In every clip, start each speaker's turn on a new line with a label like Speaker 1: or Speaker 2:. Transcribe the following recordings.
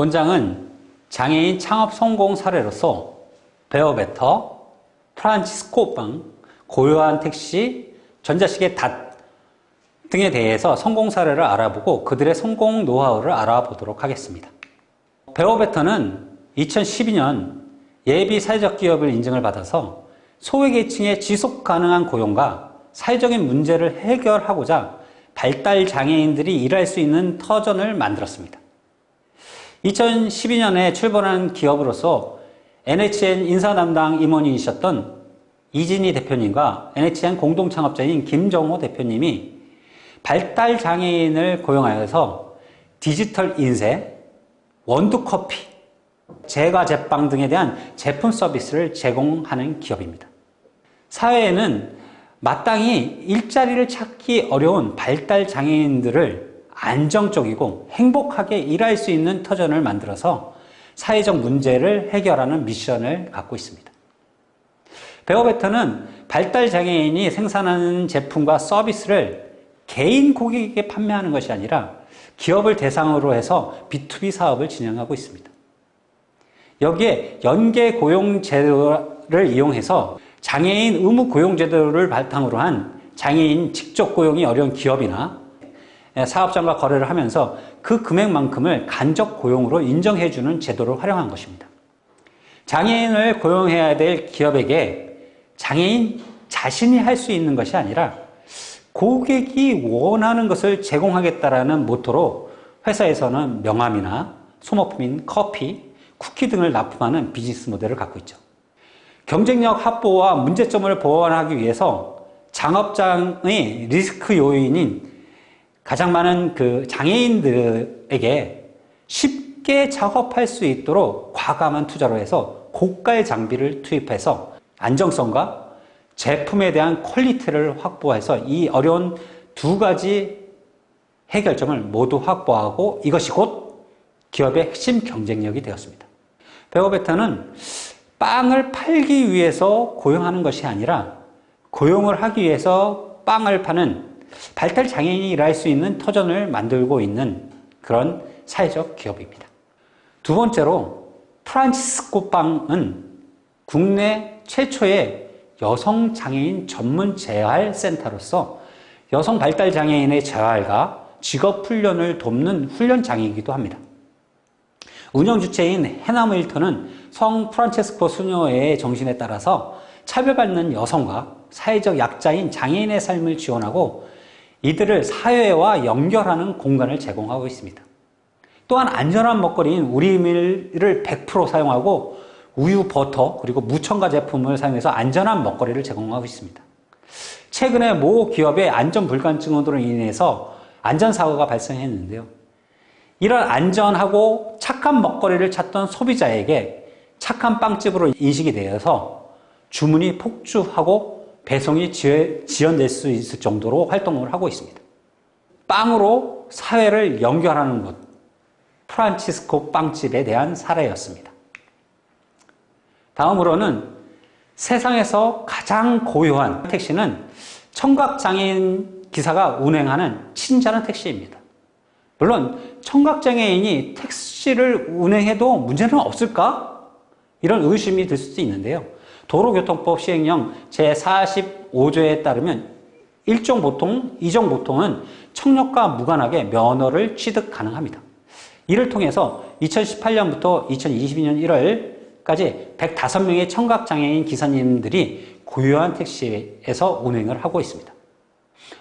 Speaker 1: 본장은 장애인 창업 성공 사례로서 베어베터, 프란치스코 빵, 고요한 택시, 전자시계 닷 등에 대해서 성공 사례를 알아보고 그들의 성공 노하우를 알아보도록 하겠습니다. 베어베터는 2012년 예비 사회적 기업을 인증을 받아서 소외계층의 지속 가능한 고용과 사회적인 문제를 해결하고자 발달 장애인들이 일할 수 있는 터전을 만들었습니다. 2012년에 출범한 기업으로서 NHN 인사 담당 임원이셨던 이진희 대표님과 NHN 공동 창업자인 김정호 대표님이 발달 장애인을 고용하여서 디지털 인쇄, 원두 커피, 제과 제빵 등에 대한 제품 서비스를 제공하는 기업입니다. 사회에는 마땅히 일자리를 찾기 어려운 발달 장애인들을 안정적이고 행복하게 일할 수 있는 터전을 만들어서 사회적 문제를 해결하는 미션을 갖고 있습니다. 베어베터는 발달 장애인이 생산하는 제품과 서비스를 개인 고객에게 판매하는 것이 아니라 기업을 대상으로 해서 B2B 사업을 진행하고 있습니다. 여기에 연계 고용 제도를 이용해서 장애인 의무 고용 제도를 바탕으로 한 장애인 직접 고용이 어려운 기업이나 사업장과 거래를 하면서 그 금액만큼을 간접 고용으로 인정해주는 제도를 활용한 것입니다. 장애인을 고용해야 될 기업에게 장애인 자신이 할 수 있는 것이 아니라 고객이 원하는 것을 제공하겠다라는 모토로 회사에서는 명함이나 소모품인 커피, 쿠키 등을 납품하는 비즈니스 모델을 갖고 있죠. 경쟁력 확보와 문제점을 보완하기 위해서 작업장의 리스크 요인인 가장 많은 그 장애인들에게 쉽게 작업할 수 있도록 과감한 투자로 해서 고가의 장비를 투입해서 안정성과 제품에 대한 quality를 확보해서 이 어려운 두 가지 해결점을 모두 확보하고 이것이 곧 기업의 핵심 경쟁력이 되었습니다. 베어베타는 빵을 팔기 위해서 고용하는 것이 아니라 고용을 하기 위해서 빵을 파는 발달 장애인이 일할 수 있는 터전을 만들고 있는 그런 사회적 기업입니다. 두 번째로 프란치스코 빵은 국내 최초의 여성 장애인 전문 재활 센터로서 여성 발달 장애인의 재활과 직업 훈련을 돕는 훈련 장이기도 합니다. 운영 주체인 해나무 일터는 성 프란체스코 수녀의 정신에 따라서 차별받는 여성과 사회적 약자인 장애인의 삶을 지원하고 이들을 사회와 연결하는 공간을 제공하고 있습니다. 또한 안전한 먹거리인 우리밀을 100% 사용하고 우유, 버터, 그리고 무첨가 제품을 사용해서 안전한 먹거리를 제공하고 있습니다. 최근에 모 기업의 안전 불감증으로 인해서 안전사고가 발생했는데요. 이런 안전하고 착한 먹거리를 찾던 소비자에게 착한 빵집으로 인식이 되어서 주문이 폭주하고 배송이 지연될 수 있을 정도로 활동을 하고 있습니다. 빵으로 사회를 연결하는 것, 프란치스코 빵집에 대한 사례였습니다. 다음으로는 세상에서 가장 고요한 택시는 청각장애인 기사가 운행하는 친절한 택시입니다. 물론 청각장애인이 택시를 운행해도 문제는 없을까? 이런 의심이 들 수도 있는데요. 도로교통법 시행령 제45조에 따르면 일종 보통, 이종 보통은 청력과 무관하게 면허를 취득 가능합니다. 이를 통해서 2018년부터 2022년 1월까지 105명의 청각장애인 기사님들이 고유한 택시에서 운행을 하고 있습니다.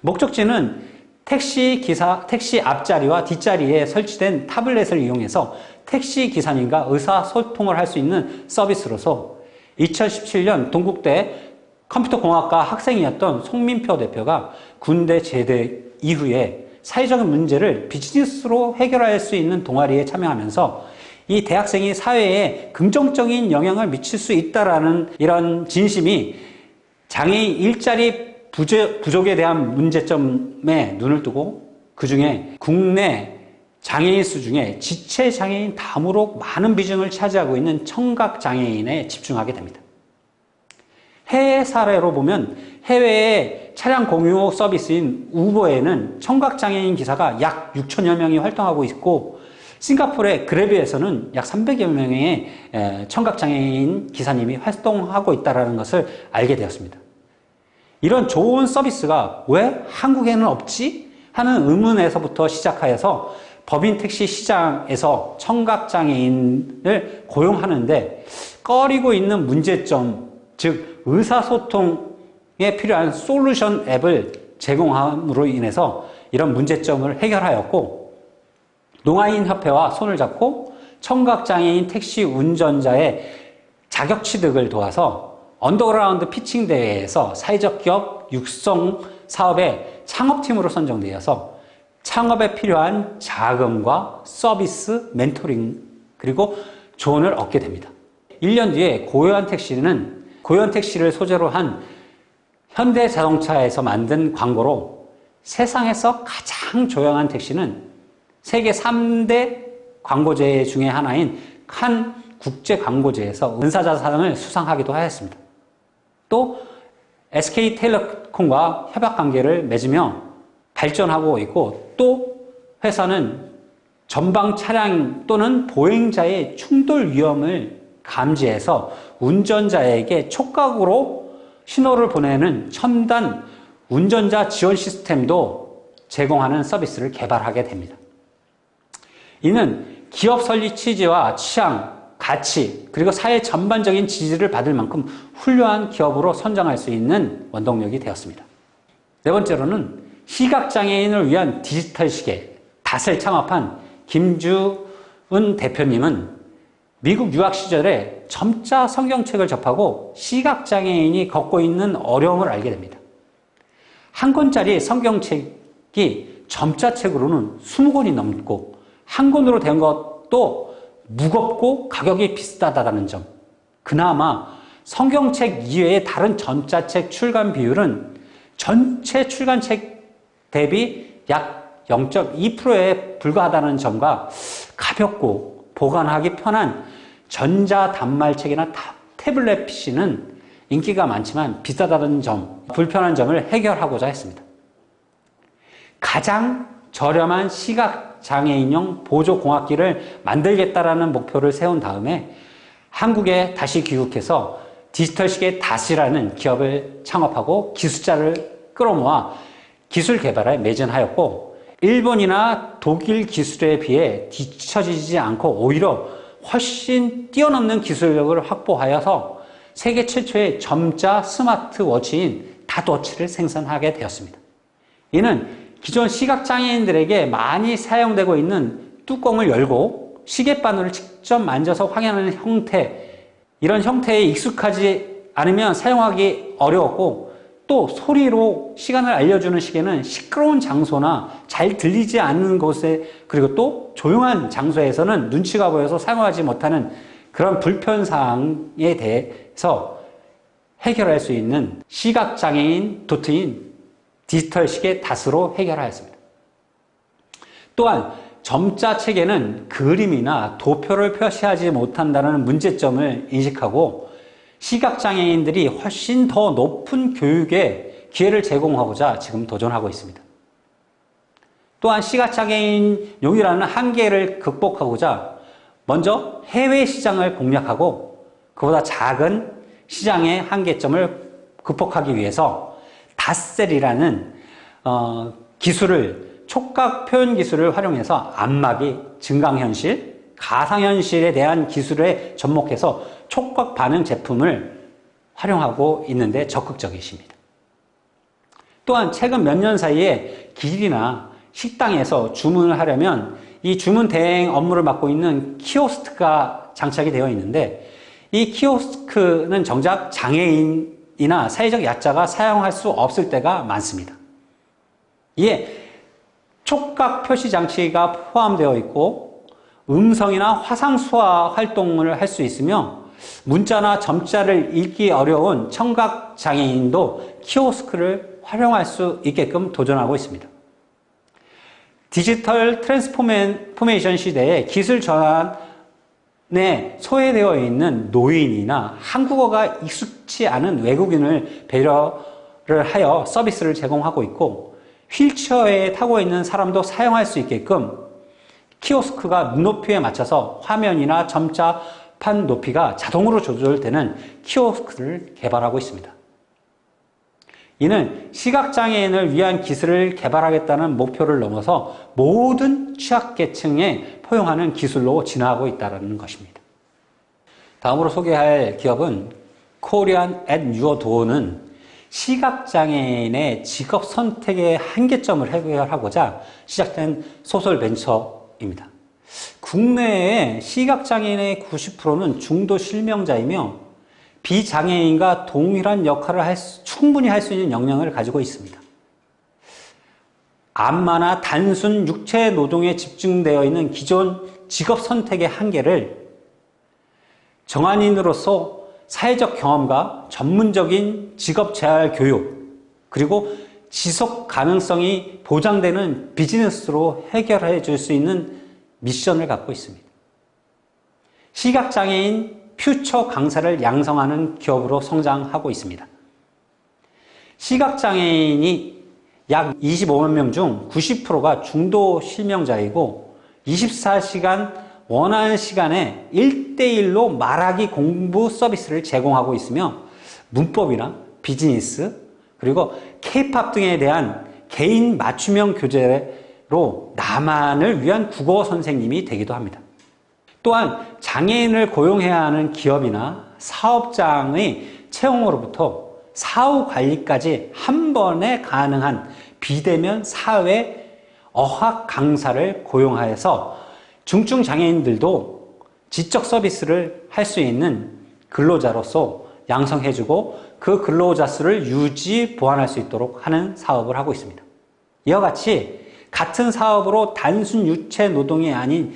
Speaker 1: 목적지는 택시 기사, 택시 앞자리와 뒷자리에 설치된 타블렛을 이용해서 택시 기사님과 의사소통을 할 수 있는 서비스로서 2017년 동국대 컴퓨터공학과 학생이었던 송민표 대표가 군대 제대 이후에 사회적인 문제를 비즈니스로 해결할 수 있는 동아리에 참여하면서 이 대학생이 사회에 긍정적인 영향을 미칠 수 있다라는 이런 진심이 장애인 일자리 부족, 에 대한 문제점에 눈을 뜨고 그 중에 국내 장애인 수 중에 지체 장애인 다음으로 많은 비중을 차지하고 있는 청각 장애인에 집중하게 됩니다. 해외 사례로 보면 해외의 차량 공유 서비스인 우버에는 청각 장애인 기사가 약 6천여 명이 활동하고 있고 싱가포르의 그래비에서는 약 300여 명의 청각장애인 기사님이 활동하고 있다는 것을 알게 되었습니다. 이런 좋은 서비스가 왜 한국에는 없지? 하는 의문에서부터 시작하여서 법인 택시 시장에서 청각장애인을 고용하는데 꺼리고 있는 문제점, 즉 의사소통에 필요한 솔루션 앱을 제공함으로 인해서 이런 문제점을 해결하였고 농아인 협회와 손을 잡고 청각장애인 택시 운전자의 자격 취득을 도와서 언더그라운드 피칭 대회에서 사회적 기업 육성 사업의 창업팀으로 선정되어서 창업에 필요한 자금과 서비스, 멘토링 그리고 조언을 얻게 됩니다. 1년 뒤에 고요한 택시는 고요한 택시를 소재로 한 현대자동차에서 만든 광고로 세상에서 가장 조용한 택시는 세계 3대 광고제 중의 하나인 칸 국제 광고제에서 은사자상을 수상하기도 하였습니다. 또 SK텔레콤과 협약 관계를 맺으며 발전하고 있고 또 회사는 전방 차량 또는 보행자의 충돌 위험을 감지해서 운전자에게 촉각으로 신호를 보내는 첨단 운전자 지원 시스템도 제공하는 서비스를 개발하게 됩니다. 이는 기업 설립 취지와 취향, 가치, 그리고 사회 전반적인 지지를 받을 만큼 훌륭한 기업으로 선정할 수 있는 원동력이 되었습니다. 네 번째로는 시각장애인을 위한 디지털 시계, 닷을 창업한 김주은 대표님은 미국 유학 시절에 점자 성경책을 접하고 시각장애인이 겪고 있는 어려움을 알게 됩니다. 한 권짜리 성경책이 점자책으로는 20권이 넘고 한 권으로 된 것도 무겁고 가격이 비싸다는 점. 그나마 성경책 이외의 다른 점자책 출간 비율은 전체 출간책 대비 약 0.2%에 불과하다는 점과 가볍고 보관하기 편한 전자 단말책이나 태블릿 PC는 인기가 많지만 비싸다는 점, 불편한 점을 해결하고자 했습니다. 가장 저렴한 시각장애인용 보조공학기를 만들겠다라는 목표를 세운 다음에 한국에 다시 귀국해서 디지털 시계 다시라는 기업을 창업하고 기술자를 끌어모아 기술 개발에 매진하였고 일본이나 독일 기술에 비해 뒤처지지 않고 오히려 훨씬 뛰어넘는 기술력을 확보하여서 세계 최초의 점자 스마트워치인 닷워치를 생산하게 되었습니다. 이는 기존 시각장애인들에게 많이 사용되고 있는 뚜껑을 열고 시계바늘을 직접 만져서 확인하는 형태 이런 형태에 익숙하지 않으면 사용하기 어려웠고 또 소리로 시간을 알려주는 시계는 시끄러운 장소나 잘 들리지 않는 곳에 그리고 또 조용한 장소에서는 눈치가 보여서 사용하지 못하는 그런 불편사항에 대해서 해결할 수 있는 시각장애인 도트인 디지털 시계 닷으로 해결하였습니다. 또한 점자 체계는 그림이나 도표를 표시하지 못한다는 문제점을 인식하고 시각장애인들이 훨씬 더 높은 교육에 기회를 제공하고자 지금 도전하고 있습니다. 또한 시각장애인 용이라는 한계를 극복하고자 먼저 해외 시장을 공략하고 그보다 작은 시장의 한계점을 극복하기 위해서 닷셀이라는 어, 기술을 촉각 표현 기술을 활용해서 안마기, 증강현실, 가상현실에 대한 기술에 접목해서 촉각 반응 제품을 활용하고 있는데 적극적이십니다. 또한 최근 몇 년 사이에 길이나 식당에서 주문을 하려면 이 주문 대행 업무를 맡고 있는 키오스트가 장착이 되어 있는데 이 키오스크는 정작 장애인이나 사회적 약자가 사용할 수 없을 때가 많습니다. 이에 촉각 표시 장치가 포함되어 있고 음성이나 화상 수화 활동을 할 수 있으며 문자나 점자를 읽기 어려운 청각 장애인도 키오스크를 활용할 수 있게끔 도전하고 있습니다. digital transformation 시대에 기술 전환에 소외되어 있는 노인이나 한국어가 익숙치 않은 외국인을 배려를 하여 서비스를 제공하고 있고 휠체어에 타고 있는 사람도 사용할 수 있게끔 키오스크가 눈높이에 맞춰서 화면이나 점자 판 높이가 자동으로 조절되는 키오스크를 개발하고 있습니다. 이는 시각장애인을 위한 기술을 개발하겠다는 목표를 넘어서 모든 취약계층에 포용하는 기술로 진화하고 있다는 것입니다. 다음으로 소개할 기업은 코리안 앳 유어 도어는 시각장애인의 직업 선택의 한계점을 해결하고자 시작된 소설 벤처 입니다. 국내의 시각장애인의 90%는 중도 실명자이며 비장애인과 동일한 역할을 할 수, 충분히 할 수 있는 역량을 가지고 있습니다. 안마나 단순 육체 노동에 집중되어 있는 기존 직업 선택의 한계를 정한인으로서 사회적 경험과 전문적인 직업 재활 교육 그리고 지속 가능성이 보장되는 비즈니스로 해결해 줄 수 있는 미션을 갖고 있습니다. 시각장애인 퓨처 강사를 양성하는 기업으로 성장하고 있습니다. 시각장애인이 약 25만 명 중 90%가 중도 실명자이고 24시간 원하는 시간에 1대1로 말하기 공부 서비스를 제공하고 있으며 문법이나 비즈니스 그리고 케이팝 등에 대한 개인 맞춤형 교재로 나만을 위한 국어 선생님이 되기도 합니다. 또한 장애인을 고용해야 하는 기업이나 사업장의 채용으로부터 사후 관리까지 한 번에 가능한 비대면 사회 어학 강사를 고용하여서 중증 장애인들도 지적 서비스를 할 수 있는 근로자로서 양성해주고 그 근로자 수를 유지 보완할 수 있도록 하는 사업을 하고 있습니다. 이와 같이 같은 사업으로 단순 유체 노동이 아닌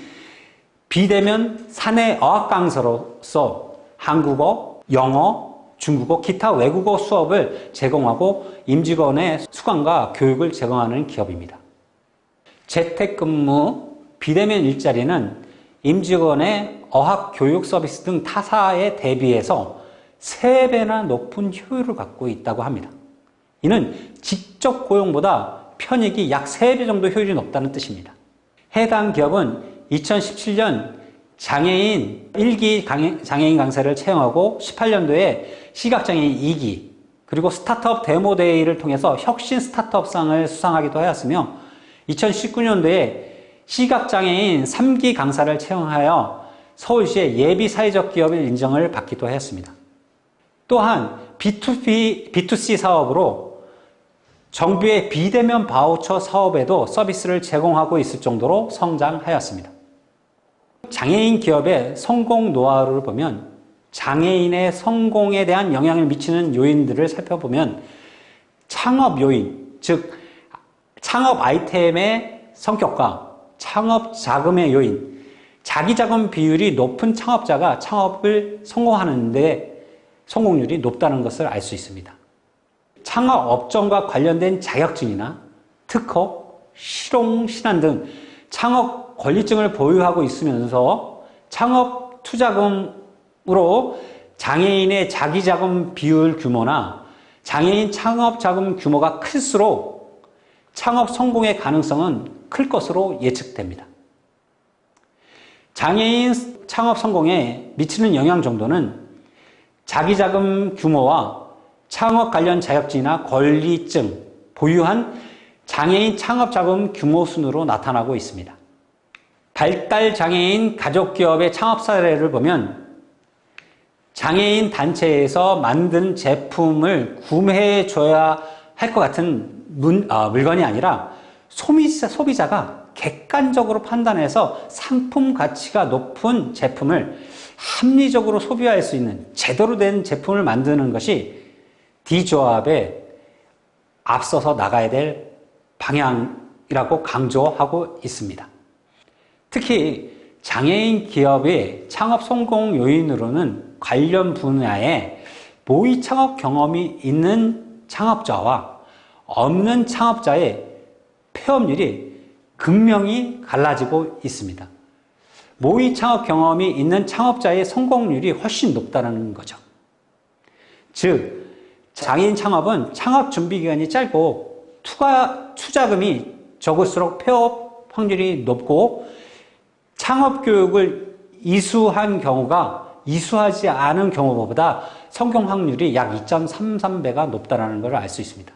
Speaker 1: 비대면 사내 어학 강사로서 한국어, 영어, 중국어, 기타 외국어 수업을 제공하고 임직원의 수강과 교육을 제공하는 기업입니다. 재택근무, 비대면 일자리는 임직원의 어학 교육 서비스 등 타사에 대비해서 3배나 높은 효율을 갖고 있다고 합니다. 이는 직접 고용보다 편익이 약 3배 정도 효율이 높다는 뜻입니다. 해당 기업은 2017년 장애인 1기 장애인 강사를 채용하고 18년도에 시각장애인 2기 그리고 스타트업 데모데이를 통해서 혁신 스타트업상을 수상하기도 하였으며 2019년도에 시각장애인 3기 강사를 채용하여 서울시의 예비 사회적 기업의 인정을 받기도 하였습니다. 또한 B2B, B2C 사업으로 정부의 비대면 바우처 사업에도 서비스를 제공하고 있을 정도로 성장하였습니다. 장애인 기업의 성공 노하우를 보면 장애인의 성공에 대한 영향을 미치는 요인들을 살펴보면 창업 요인, 즉 창업 아이템의 성격과 창업 자금의 요인, 자기 자금 비율이 높은 창업자가 창업을 성공하는 데 성공률이 높다는 것을 알 수 있습니다. 창업 업종과 관련된 자격증이나 특허, 실용, 신안 등 창업 권리증을 보유하고 있으면서 창업 투자금으로 장애인의 자기 자금 비율 규모나 장애인 창업 자금 규모가 클수록 창업 성공의 가능성은 클 것으로 예측됩니다. 장애인 창업 성공에 미치는 영향 정도는 자기 자금 규모와 창업 관련 자격증이나 권리증 보유한 장애인 창업 자금 규모 순으로 나타나고 있습니다. 발달 장애인 가족 기업의 창업 사례를 보면 장애인 단체에서 만든 제품을 구매해 줘야 할 것 같은 문, 아, 물건이 아니라 소비자, 소비자가 객관적으로 판단해서 상품 가치가 높은 제품을 합리적으로 소비할 수 있는 제대로 된 제품을 만드는 것이 D조합에 앞서서 나가야 될 방향이라고 강조하고 있습니다. 특히 장애인 기업의 창업 성공 요인으로는 관련 분야에 모의 창업 경험이 있는 창업자와 없는 창업자의 폐업률이 극명히 갈라지고 있습니다. 모의 창업 경험이 있는 창업자의 성공률이 훨씬 높다는 거죠. 즉, 장애인 창업은 창업 준비 기간이 짧고 투가, 투자금이 적을수록 폐업 확률이 높고 창업 교육을 이수한 경우가 이수하지 않은 경우보다 성공 확률이 약 2.33배가 높다는 것을 알수 있습니다.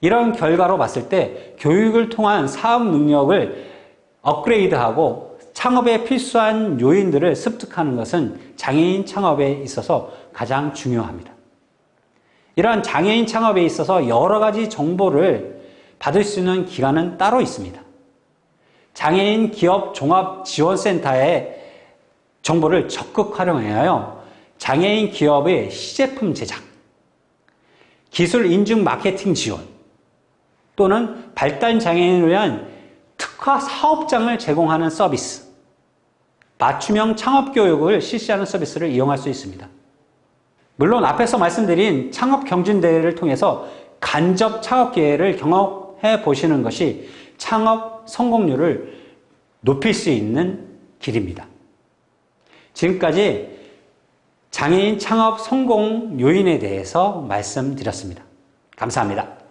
Speaker 1: 이런 결과로 봤을 때 교육을 통한 사업 능력을 업그레이드하고 창업에 필수한 요인들을 습득하는 것은 장애인 창업에 있어서 가장 중요합니다. 이러한 장애인 창업에 있어서 여러 가지 정보를 받을 수 있는 기관은 따로 있습니다. 장애인 기업 종합 지원센터의 정보를 적극 활용하여 장애인 기업의 시제품 제작, 기술 인증 마케팅 지원, 또는 발달 장애인을 위한 특화 사업장을 제공하는 서비스, 맞춤형 창업 교육을 실시하는 서비스를 이용할 수 있습니다. 물론 앞에서 말씀드린 창업 경진대회를 통해서 간접 창업 기회를 경험해 보시는 것이 창업 성공률을 높일 수 있는 길입니다. 지금까지 장애인 창업 성공 요인에 대해서 말씀드렸습니다. 감사합니다.